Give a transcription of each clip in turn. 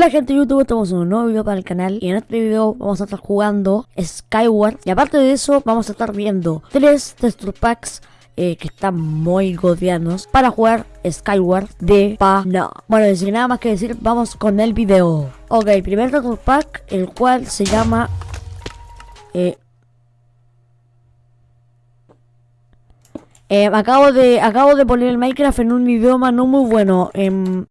Hola gente de YouTube, estamos en un nuevo video para el canal y en este video vamos a estar jugando Skyward y aparte de eso vamos a estar viendo tres texture packs eh, que están muy godianos para jugar Skyward de pana. Bueno, sin nada más que decir, vamos con el video. Ok, primer texture pack, el cual se llama... Eh, eh, acabo de acabo de poner el Minecraft en un idioma no muy bueno. En,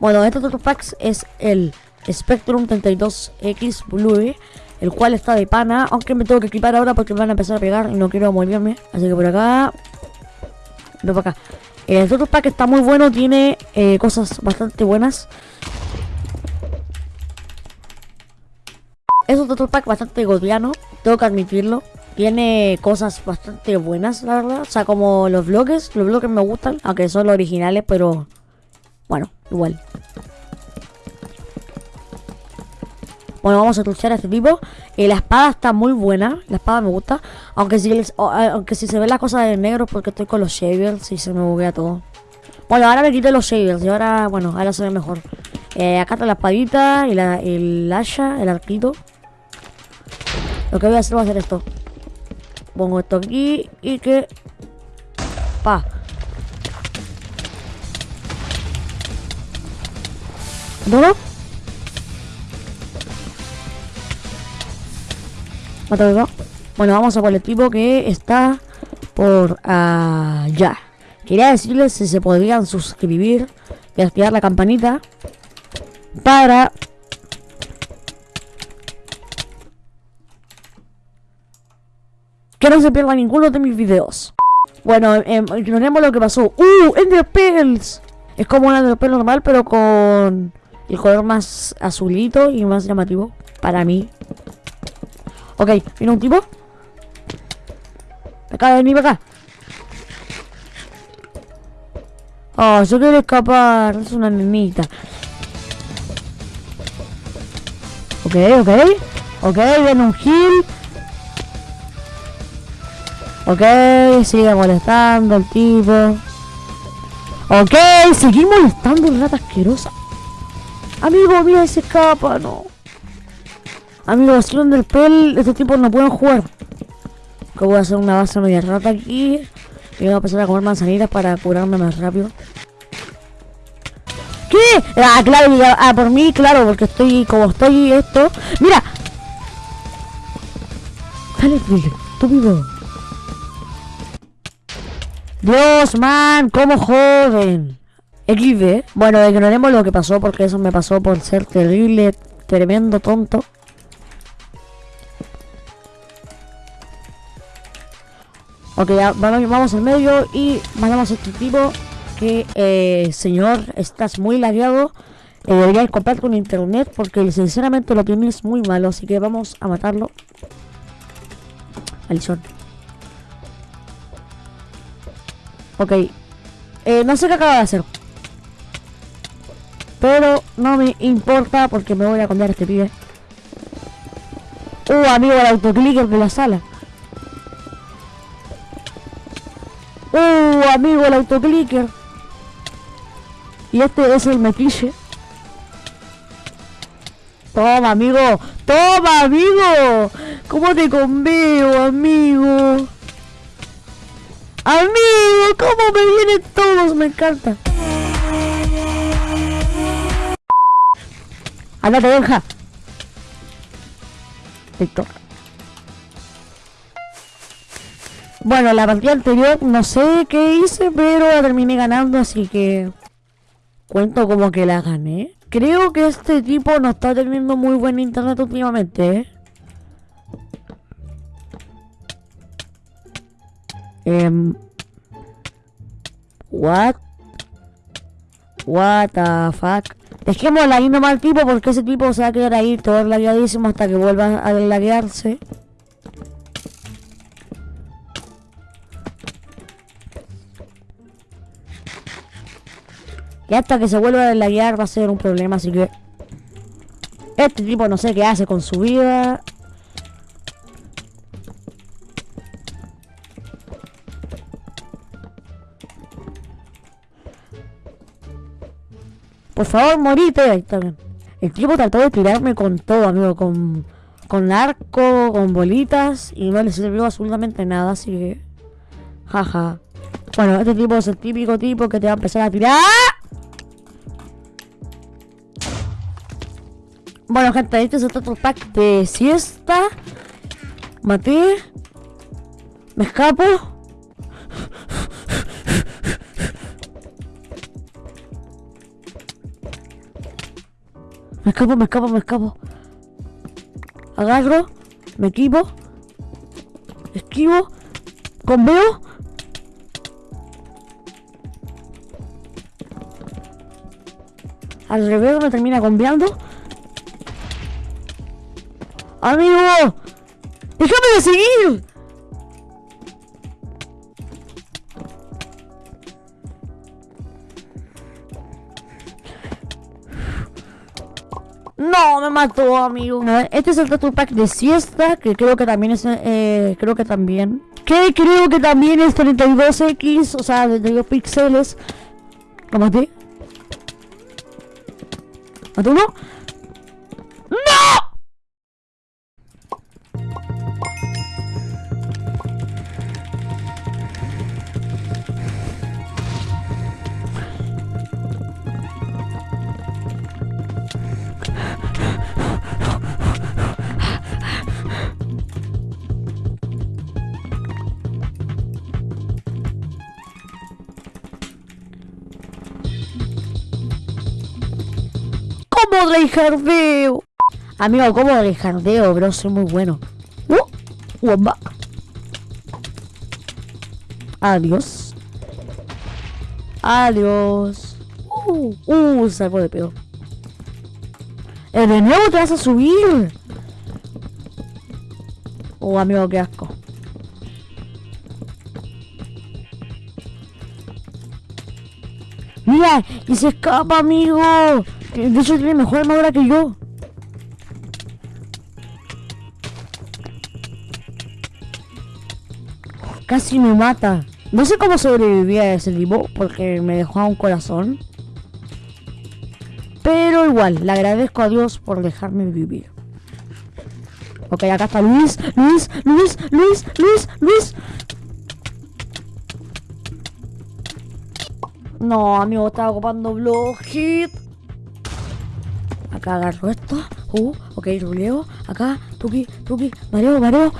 bueno, este packs es el Spectrum 32X Blue, el cual está de pana, aunque me tengo que equipar ahora porque me van a empezar a pegar y no quiero morirme. Así que por acá, no por acá. El otro pack está muy bueno, tiene eh, cosas bastante buenas. Es otro pack bastante godiano, tengo que admitirlo. Tiene cosas bastante buenas, la verdad. O sea, como los bloques, los bloques me gustan, aunque son los originales, pero bueno, igual. Bueno, vamos a truchar a este tipo. Eh, la espada está muy buena. La espada me gusta. Aunque si, aunque si se ve la cosa de negro porque estoy con los shavers y se me buguea todo. Bueno, ahora me quité los shavers y ahora, bueno, ahora se ve mejor. Eh, acá está la espadita y la, el asha, el arquito. Lo que voy a hacer va a hacer esto. Pongo esto aquí y que... Pa. ¿Duro? Mátalo. Bueno, vamos a por el tipo que está por allá. Quería decirles si se podrían suscribir y activar la campanita para que no se pierda ninguno de mis videos. Bueno, eh, ignoremos lo que pasó. ¡Uh! ¡Enderpearls! Es como un Enderpearl normal, pero con el color más azulito y más llamativo para mí. Ok, viene un tipo. Acá, vení para acá. Oh, yo quiero escapar. Es una nenita. Ok, ok. Ok, viene un heal. Ok, sigue molestando el tipo. Ok, sigue molestando el rata asquerosa. Amigo, mira, se escapa, no. Amigos, si del pel, estos tipos no pueden jugar. Voy a hacer una base media rata aquí. Y voy a empezar a comer manzanitas para curarme más rápido. ¿Qué? Ah, claro, ah, por mí, claro, porque estoy, como estoy esto. ¡Mira! Dale, estúpido. Dios, man, cómo joden. XD. Bueno, ignoremos lo que pasó porque eso me pasó por ser terrible, tremendo tonto. Ok, vamos al medio y mandamos a este tipo que, eh, señor, estás muy lagueado. Eh, deberías comprarte un internet porque sinceramente lo tienes muy malo, así que vamos a matarlo. Alison. Ok. Eh, no sé qué acaba de hacer. Pero no me importa porque me voy a cambiar este pibe. Uh, amigo, el autoclicker de la sala. Uh, amigo, el autoclicker. Y este es el metiche. Toma, amigo. Toma, amigo. ¿Cómo te conveo, amigo? Amigo, ¿cómo me vienen todos? Me encanta. Andate, deja. Víctor. Bueno, la partida anterior no sé qué hice, pero la terminé ganando, así que cuento como que la gané. Creo que este tipo no está teniendo muy buen internet últimamente, ¿eh? Um, what? What the fuck? Dejémosla ahí nomás al tipo porque ese tipo se va a quedar ahí todo lagueadísimo hasta que vuelva a laguearse. Y hasta que se vuelva a laguear va a ser un problema, así que... Este tipo no sé qué hace con su vida. Por favor, morite. El tipo trató de tirarme con todo, amigo, con, con arco, con bolitas, y no le sirvió absolutamente nada, así que... Jaja. Bueno, este tipo es el típico tipo que te va a empezar a tirar. Bueno, gente, este es otro pack de siesta. Maté. Me escapo. Escapo, me escapo, me escapo. Agarro, me equipo. Esquivo. Conveo. Al revés me termina conveando. ¡Amigo! ¡Déjame de seguir! No, me mató, amigo. Este es el Tattoo Pack de siesta, que creo que también es, eh, creo que también. Que creo que también es 32X, o sea, 32 píxeles. ¿Lo maté? ¿Maté uno? ¿Cómo jardeo? Amigo, ¿cómo jardeo, bro? Soy muy bueno. Uh. Adiós. Adiós. Uh, uh, salvo de pedo. Eh, de nuevo te vas a subir. Oh, amigo, qué asco. Mira, y se escapa, amigo. De hecho tiene mejor armadura que yo. Casi me mata. No sé cómo sobrevivía a ese tipo porque me dejó a un corazón. Pero igual, le agradezco a Dios por dejarme vivir. Ok, acá está Luis, Luis, Luis, Luis, Luis, Luis. No, amigo, estaba ocupando blog hit. Acá agarro esto. Uh, ok, ruleo. Acá, tuki, tuki. Mareo, mareo.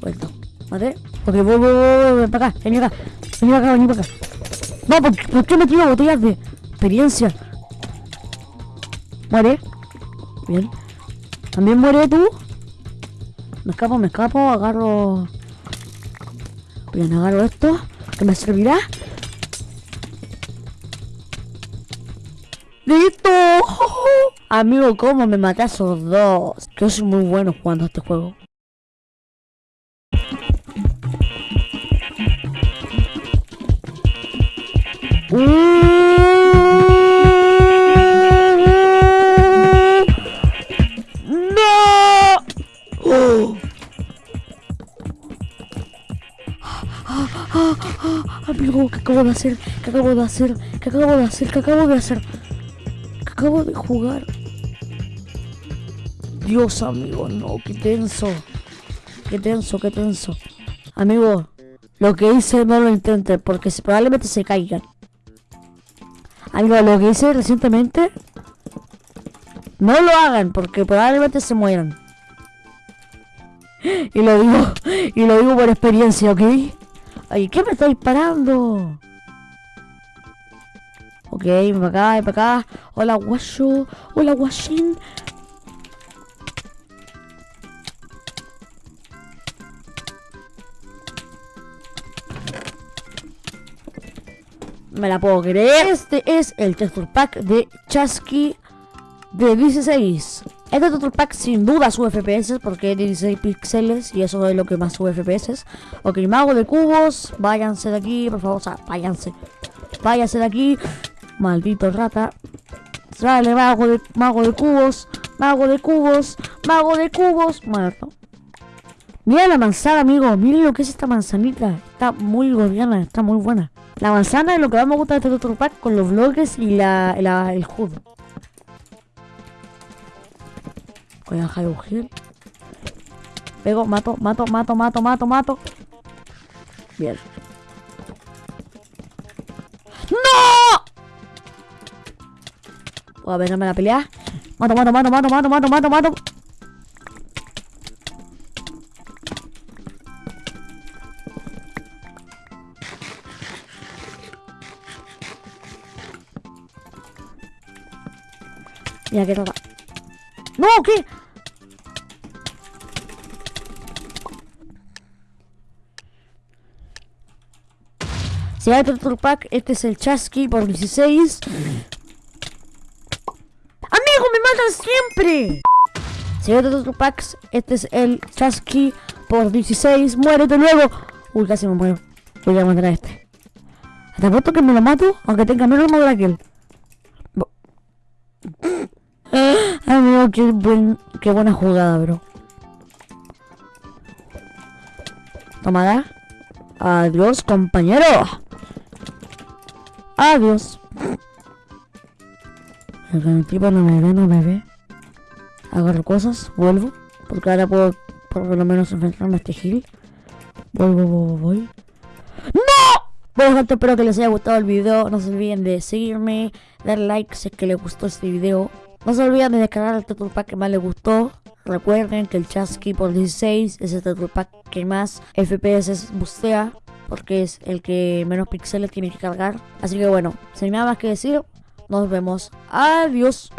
Vuelto. ¿Vale? Ok, voy, voy, voy, voy, para acá. Vení acá. Vení acá, vení para acá. No, ¿por, ¿por qué me tiro botellas de experiencia? Muere. Bien. ¿También muere tú? Me escapo, me escapo. Agarro... Bien, agarro esto. ¿Qué me servirá? Amigo, ¿cómo me maté a esos dos? Yo soy muy bueno jugando este juego. ¡No! Amigo, ¿qué acabo de hacer? ¿Qué acabo de hacer? ¿Qué acabo de hacer? ¿Qué acabo de hacer? Acabo de jugar. Dios, amigo, no, qué tenso. Qué tenso, qué tenso. Amigo, lo que hice no lo intente porque probablemente se caigan. Amigo, lo que hice recientemente, no lo hagan porque probablemente se mueran. Y lo digo, y lo digo por experiencia, ¿ok? Ay, ¿qué me está disparando? Ok, para acá, para acá. Hola, guacho. Hola, guachín. Me la puedo creer. Este es el texture pack de Chasky de 16. Este texture pack sin duda sube FPS porque es 16 píxeles y eso es lo que más sube FPS. Ok, mago de cubos, váyanse de aquí, por favor, o sea, váyanse. Váyanse de aquí. Maldito rata. Sale, mago de, mago de cubos. Mago de cubos. Mago de cubos. Muerto. Mira la manzana, amigo. Miren lo que es esta manzanita. Está muy gordiana. Está muy buena. La manzana es lo que más me gusta de este Turtle Pack con los bloques y la, la- el HUD. Voy a dejar heal. Pego, mato, mato, mato, mato, mato, mato. Bien. Voy a venirme a la pelea. Mato, mato, mato, mato, mato, mato, mato, mato. Mira que toca. ¡No! ¿Qué? Si hay otro pack, este es el Chasqui por 16. ¡Amigo, me matan siempre! Si hay otro packs, este es el Chasqui por 16. ¡Muérete luego! Uy, casi me muero. Voy a matar a este. Hasta pronto que me lo mato, aunque tenga menos armadura que él. Amigo, qué, buen, qué buena jugada, bro. Tomada. Adiós, compañero. Adiós. El tipo no me ve, no me ve. Agarro cosas, vuelvo. Porque ahora puedo por lo menos enfrentarme a este gil. Vuelvo, voy, voy. ¡No! Bueno gente, espero que les haya gustado el video. No se olviden de seguirme, dar like si es que les gustó este video. No se olviden de descargar el Turtle Pack que más les gustó. Recuerden que el Chasqui por 16 es el Turtle Pack que más FPS bustea. Porque es el que menos píxeles tiene que cargar. Así que bueno, sin nada más que decir, nos vemos. Adiós.